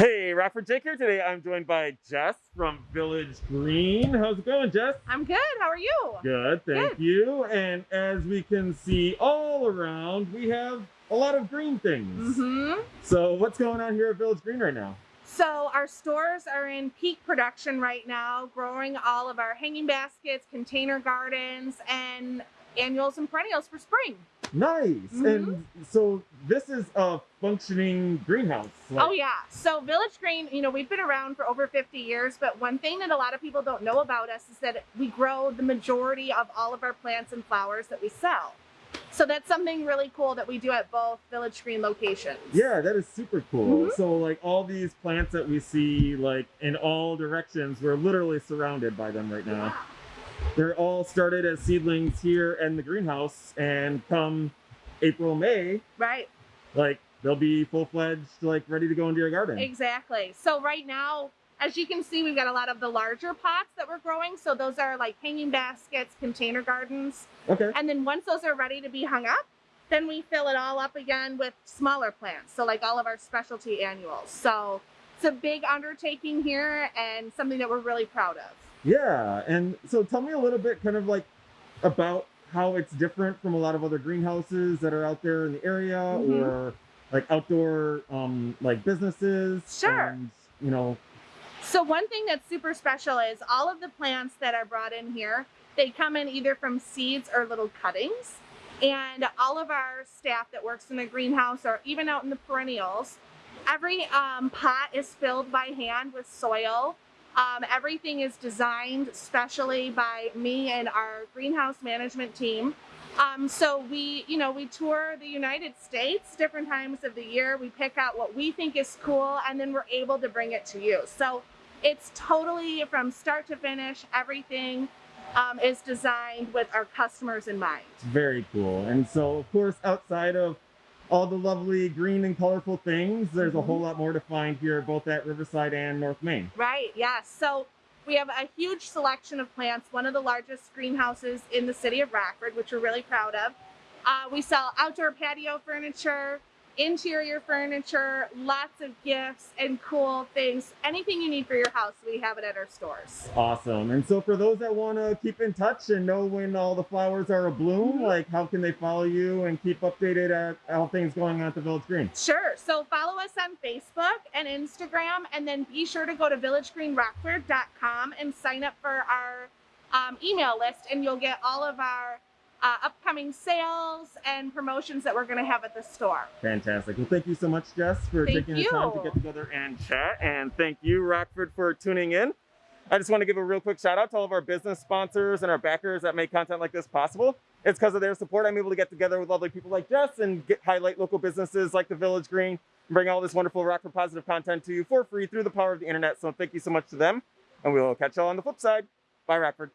Hey, Rockford Jake here today. I'm joined by Jess from Village Green. How's it going, Jess? I'm good. How are you? Good, thank Good. you. And as we can see all around, we have a lot of green things. Mm-hmm. So what's going on here at Village Green right now? So our stores are in peak production right now, growing all of our hanging baskets, container gardens, and annuals and perennials for spring. Nice. Mhm. And so this is a functioning greenhouse. Like- oh yeah. So Village Green, you know, we've been around for over 50 years, but one thing that a lot of people don't know about us is that we grow the majority of all of our plants and flowers that we sell. So that's something really cool that we do at both Village Green locations. Yeah, that is super cool. Mhm. So like all these plants that we see like in all directions, we're literally surrounded by them right now. They're all started as seedlings here in the greenhouse and come April, May, Right. like they'll be full-fledged, like ready to go into your garden. Exactly. So right now, as you can see, we've got a lot of the larger pots that we're growing. So those are like hanging baskets, container gardens. Okay. And then once those are ready to be hung up, then we fill it all up again with smaller plants. So like all of our specialty annuals. So it's a big undertaking here and something that we're really proud of. Yeah. And so tell me a little bit kind of like about how it's different from a lot of other greenhouses that are out there in the area Mhm. or like outdoor um like businesses. Sure. And, you know, So one thing that's super special is all of the plants that are brought in here, they come in either from seeds or little cuttings. And all of our staff that works in the greenhouse or even out in the perennials, every um, pot is filled by hand with soil. Um, everything is designed specially by me and our greenhouse management team. Um, so we, you know, we tour the United States different times of the year. We pick out what we think is cool, and then we're able to bring it to you. So it's totally from start to finish. Everything um, is designed with our customers in mind. Very cool. And so, of course, outside of all the lovely green and colorful things, there's a Mhm. whole lot more to find here, both at Riverside and North Main. Right. Yes. So we have a huge selection of plants. One of the largest greenhouses in the city of Rockford, which we're really proud of. Uh, we sell outdoor patio furniture, interior furniture, lots of gifts and cool things. Anything you need for your house, we have it at our stores. Awesome. And so, for those that want to keep in touch and know when all the flowers are abloom, Mhm. like how can they follow you and keep updated at all things going on at the Village Green? Sure. So follow us on Facebook and Instagram, and then be sure to go to villagegreenrockford.com and sign up for our um, email list, and you'll get all of our uh, upcoming sales and promotions that we're going to have at the store. Fantastic. Well, thank you so much, Jess, for Thank taking the time to get together and chat. And thank you, Rockford, for tuning in. I just want to give a real quick shout out to all of our business sponsors and our backers that make content like this possible. It's because of their support I'm able to get together with lovely people like Jess and get, highlight local businesses like the Village Green and bring all this wonderful Rockford positive content to you for free through the power of the internet. So thank you so much to them. And we'll catch y'all on the flip side. Bye, Rockford.